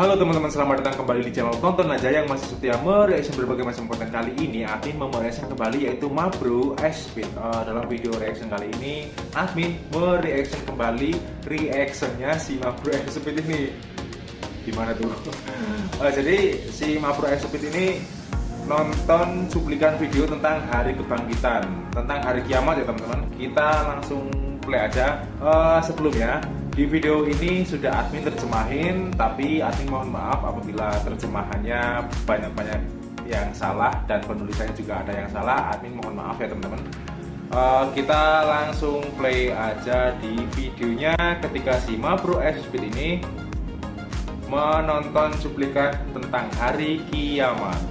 Halo teman-teman, selamat datang kembali di channel Tonton Aja yang masih setia mereaction berbagai macam konten kali ini. Admin mereaction kembali yaitu Mabro Speed uh, Dalam video reaction kali ini Admin mereaction kembali reactionnya si Mabro Speed ini. Gimana tuh? uh, jadi si Mabro Speed ini nonton cuplikan video tentang hari kebangkitan Tentang hari kiamat ya teman-teman. Kita langsung play aja uh, Sebelumnya di video ini sudah admin terjemahin, tapi admin mohon maaf apabila terjemahannya banyak-banyak yang salah dan penulisannya juga ada yang salah. Admin mohon maaf ya teman-teman. Uh, kita langsung play aja di videonya ketika si Mabro Speed ini menonton cuplikan tentang hari kiamat.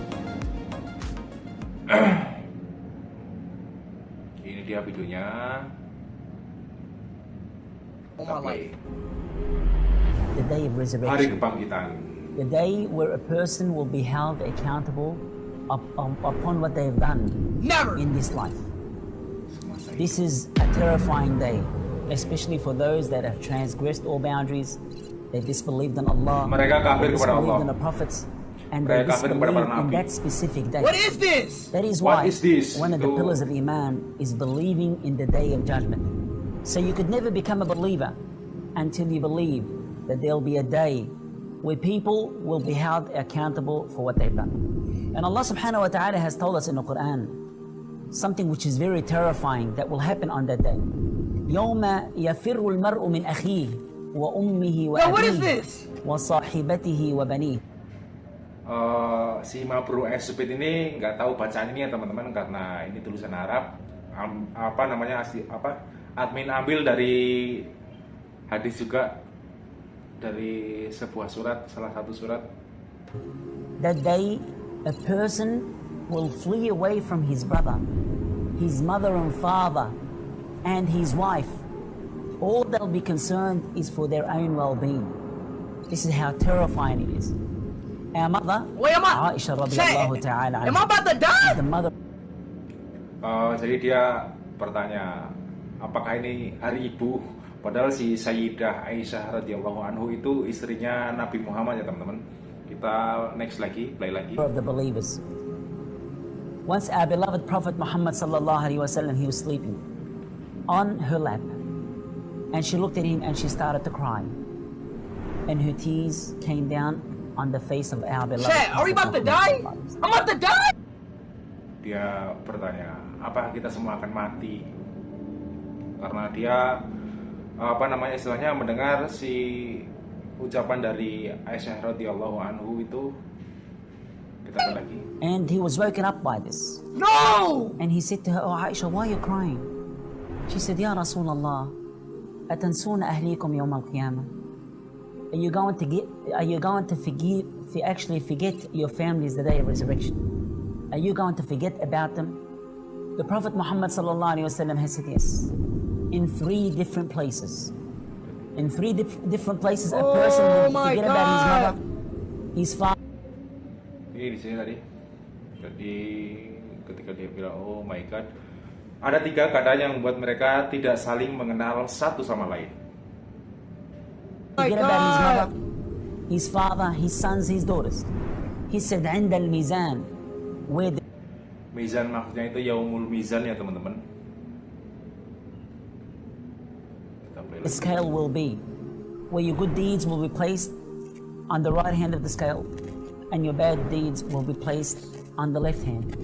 ini dia videonya. The day of resurrection. The day where a person will be held accountable up, up- upon what they've done in this life. This is a terrifying day, especially for those that have transgressed all boundaries. They disbelieved in Allah. Mereka they kepada disbelieved in the prophets. And they Mereka kafir kepada para disbelieved in that specific day. What is this? That is why is this? one of the pillars of Iman is believing in the day of judgment. So you could never become a believer until you believe that there'll be a day where people will be held accountable for what they've done. And Allah subhanahu wa ta'ala has told us in the Quran something which is very terrifying that will happen on that day. يوم يفر المرء من أخيه وأمه Yo, what is وأبيه this? وصاحبته وبنيه Eh, si Mabro Speed ini nggak tahu bacaan ini ya teman-teman karena ini tulisan Arab Am- apa namanya asli apa admin ambil dari hadis juga dari sebuah surat salah satu surat That day, a person will flee away from his brother, his mother and father, and his wife. All they'll be concerned is for their own well being. This is how terrifying it is. Our mother, Wait? Aisha Say, radiallahu ta'ala, am I about to die? the mother Eh, jadi dia bertanya apakah ini hari ibu padahal si Sayyidah Aisyah radhiyallahu anhu itu istrinya Nabi Muhammad ya teman-teman kita next lagi play lagi of the believers. Once our beloved Prophet Muhammad sallallahu alaihi wasallam, he was sleeping on her lap, and she looked at him and she started to cry, and her tears came down on the face of our beloved. Chat, are we about to die? I'm about to die? dia bertanya apa kita semua akan mati karena dia apa namanya istilahnya mendengar si ucapan dari Aisyah radhiyallahu anhu itu kita play lagi And he was woken up by this, No! and he said to her, "Oh Aisha, why are you crying?" She said, "Ya Rasulullah, أتنسون أهليكم يوم القيامة?" Are you going to get? Are you going to forgive? For actually forget your families the day of resurrection? Are you going to forget about them? The Prophet Muhammad sallallahu alaihi wasallam has said yes, in three different places. In three dif- different places, a person Oh will my forget about his God. mother, his father. ini di sini tadi jadi ketika dia bilang oh my god ada tiga keadaan yang membuat mereka tidak saling mengenal satu sama lain My forget about his God. mother, his father, his sons, his daughters. He said, عند الميزان where the Mizan maksudnya itu Yaumul Mizan ya teman-teman Kita play lagi. scale will be, where your good deeds will be placed on the right hand of the scale, and your bad deeds will be placed on the left hand.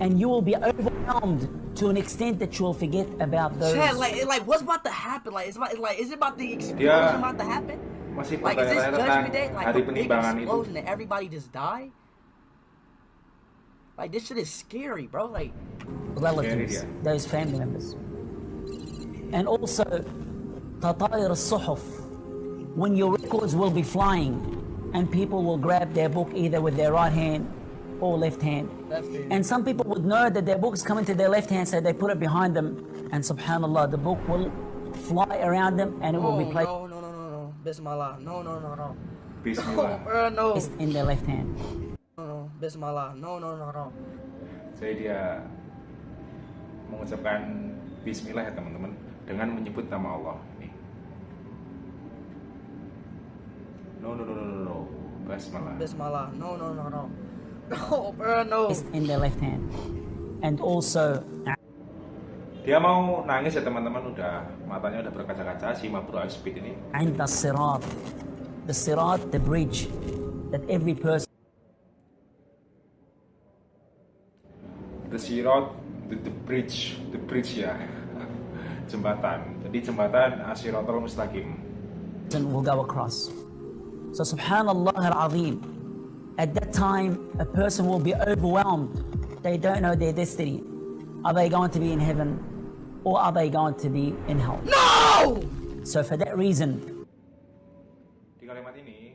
And you will be overwhelmed to an extent that you will forget about those. Chat, like, like, what's about to happen? Like, is, about, like, is it about the explosion Dia- about to happen? masih Like, is this judgment day? Like, hari a big explosion that everybody just die? Like, this shit is scary, bro. Like, relatives, Yeah, those family members. And also, Tatair al-Suhuf, when your records will be flying and people will grab their book either with their right hand or left hand. And some people would know that their book is coming to their left hand, so they put it behind them, and subhanAllah, the book will fly around them and it oh, will be placed. No, no, no, no, no. Bismillah. No, no, no, no. Bismillah. No, uh, no. It's in their left hand. No, no. Bismillah. No, no, no, no. Saya dia mengucapkan bismillah ya teman-teman. dengan menyebut nama Allah. Ini no no no no no, no. basmalah. Basmalah. No no no no. No no. In the left hand. And also dia mau nangis ya teman-teman. Udah matanya udah berkaca-kaca. Si Mabru Speed ini. And the sirat. The sirat the bridge that every person the sirat the, the bridge the bridge ya. yeah. Jembatan. Jadi jembatan Asiratul Mustaqim. will go across. So subhanallah al-azim. At that time, a person will be overwhelmed. They don't know their destiny. Are they going to be in heaven or are they going to be in hell? No! So for that reason, Di kalimat ini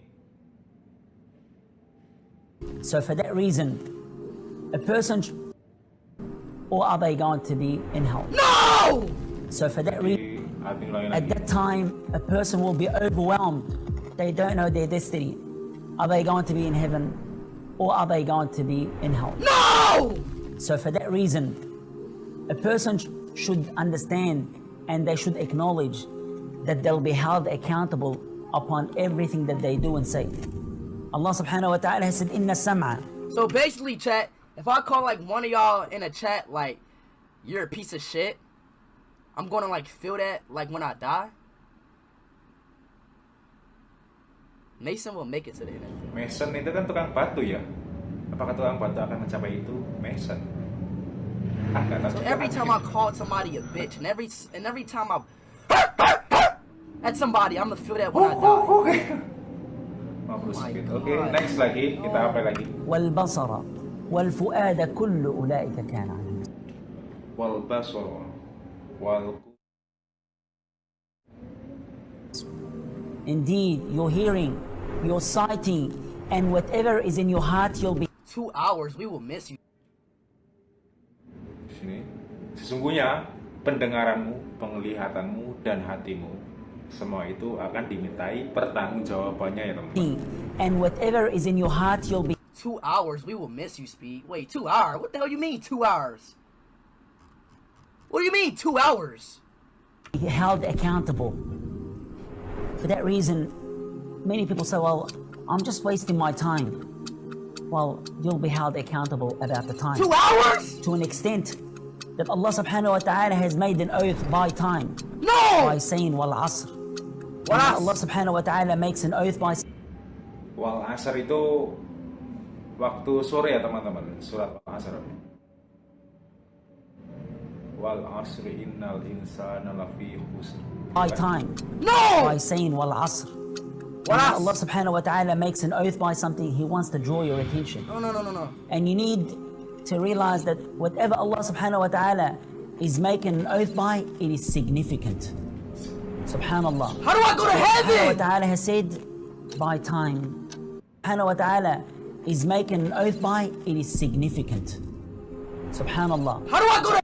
so for that reason, a person or are they going to be in hell? No! So for that reason, di At that time, a person will be overwhelmed. They don't know their destiny. Are they going to be in heaven or are they going to be in hell? No! So, for that reason, a person sh- should understand and they should acknowledge that they'll be held accountable upon everything that they do and say. Allah subhanahu wa ta'ala has said, Inna sam'a. So basically, chat, if I call like one of y'all in a chat like you're a piece of shit, I'm gonna like feel that like when I die. Mason will make it to the end. Mason itu kan tukang batu ya. Apakah tukang batu akan mencapai itu? Mason. Ah, nggak tahu. So every time I call somebody a bitch, and every and every time I at somebody, I'm gonna feel that when I Oh, die. oh, oke. Mabro Oh my Speed. Oke, God. next lagi. Kita apa lagi? والبصر والفؤاد كل أولئك كان عنه Wal basor. Wal Indeed, your hearing, your sighting, and whatever is in your heart, you'll be Two hours, we will miss you. Sini. Sesungguhnya pendengaranmu, penglihatanmu, dan hatimu semua itu akan dimintai pertanggungjawabannya ya teman. seeing, and whatever is in your heart, you'll be Two hours, we will miss you, Speed. Wait, two hours? What the hell you mean two hours? What do you mean two hours? held accountable. For that reason, many people say, well, I'm just wasting my time. Well, you'll be held accountable about the time. Two hours? To an extent that Allah subhanahu wa ta'ala has made an oath by time. No! By saying, wal asr. Wal asr. Allah subhanahu wa ta'ala makes an oath by Wal asar itu waktu sore ya teman-teman. Surat Al Asr. Wal asri innal insana lafi khusr. by time. No! By saying, wal asr. Wal When. Allah subhanahu wa ta'ala makes an oath by something, He wants to draw your attention. No, no, no, no, no. And you need to realize that whatever Allah subhanahu wa ta'ala is making an oath by, it is significant. Subhanallah. How do I go to Subhanahu wa heaven? ta'ala has said by time. Subhanahu wa ta'ala is making an oath by, it is significant. Subhanallah. How do I go to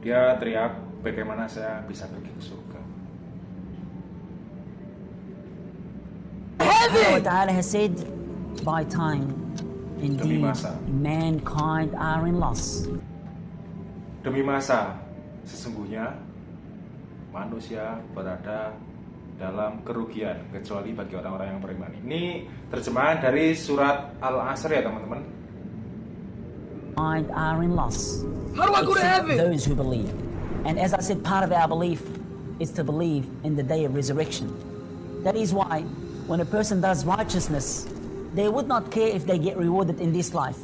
Dia teriak, bagaimana saya bisa pergi ke surga? By time. Indeed, masa. mankind are in loss. Demi masa, sesungguhnya manusia berada dalam kerugian kecuali bagi orang-orang yang beriman. Ini terjemahan dari surat Al-Asr ya teman-teman. Mind are in loss. How do I go to heaven? Those who believe. And as I said, part of our belief is to believe in the day of resurrection. That is why when a person does righteousness, they would not care if they get rewarded in this life.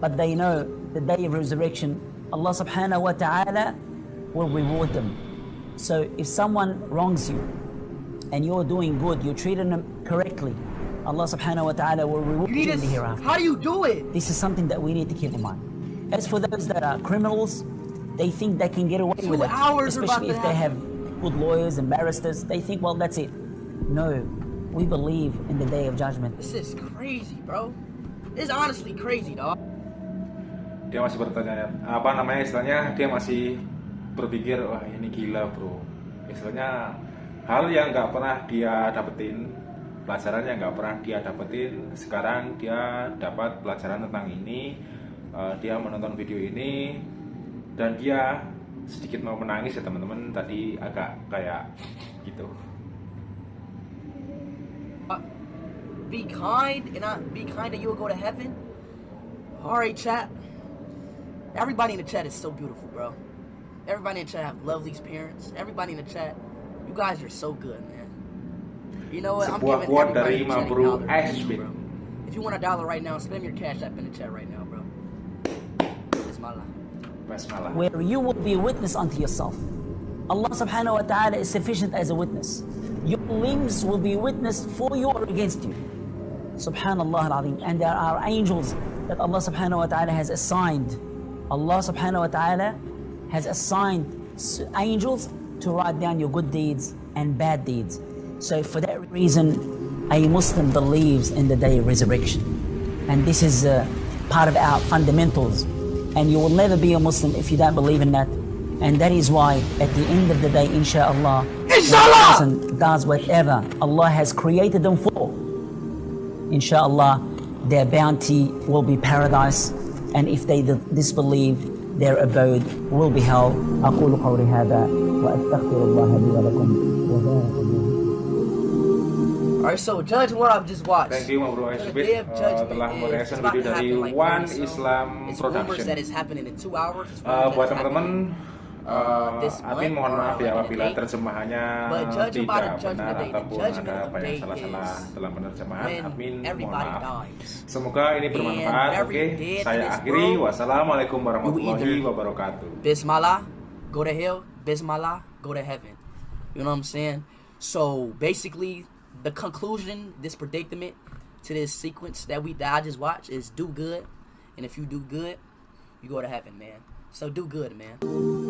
But they know the day of resurrection, Allah subhanahu wa ta'ala will reward them. So if someone wrongs you and you're doing good, you're treating them correctly, Allah subhanahu wa ta'ala will reward You you, in the hereafter. How do you do it? This is something that we need to keep in mind. As for those that are criminals, they think they can get away Two with it. hours Especially if they have good lawyers and barristers. They think, well, that's it. No, we believe in the day of judgment. This is crazy, bro. It's honestly crazy, dog. Dia masih bertanya, apa namanya istilahnya? Dia masih berpikir, wah ini gila bro. Istilahnya hal yang nggak pernah dia dapetin, pelajaran yang nggak pernah dia dapetin. Sekarang dia dapat pelajaran tentang ini. Eh, dia menonton video ini dan dia sedikit mau menangis ya teman-teman. Tadi agak kayak gitu. Uh, be kind and not be kind and you will go to heaven. Alright, chat. Everybody in the chat is so beautiful, bro. Everybody in the chat have lovely parents. Everybody in the chat, you guys are so good, man. You know what? I'm Sebuah giving quote everybody dari in the chat a Mabru now, Ashbin. If you want a dollar right now, spam your cash app in the chat right now, bro. It's my life. Basmalah. where you will be a witness unto yourself. Allah subhanahu wa ta'ala is sufficient as a witness. Your limbs will be witnessed for you or against you. Subhanallah al-Azim. And there are angels that Allah subhanahu wa ta'ala has assigned. Allah subhanahu wa ta'ala has assigned angels to write down your good deeds and bad deeds. So for that reason, a Muslim believes in the day of resurrection. And this is uh, part of our fundamentals. And you will never be a Muslim if you don't believe in that. And that is why, at the end of the day, inshallah, Inshallah! when a person does whatever Allah has created them for, inshallah, their bounty will be paradise. And if they disbelieve, their abode will be hell. أقول قولي هذا وأستغفر الله لي ولكم وبارك الله are so judge what I've just watched. Thank you Bro Esbit uh, telah mereaction video dari like One Islam it's Production. That is in two hours. Uh, buat teman-teman Uh, Amin mohon maaf ya apabila terjemahannya tidak benar ataupun ada apa yang salah-salah dalam penerjemahan. Amin mohon maaf. Semoga ini bermanfaat. Oke, okay. saya akhiri. Wassalamualaikum warahmatullahi wabarakatuh. Bismillah, go to hell. Bismillah, go to heaven. You know what I'm saying? So basically, the conclusion, this predicament to this sequence that we that I just watched is do good, and if you do good, you go to heaven, man. So do good, man.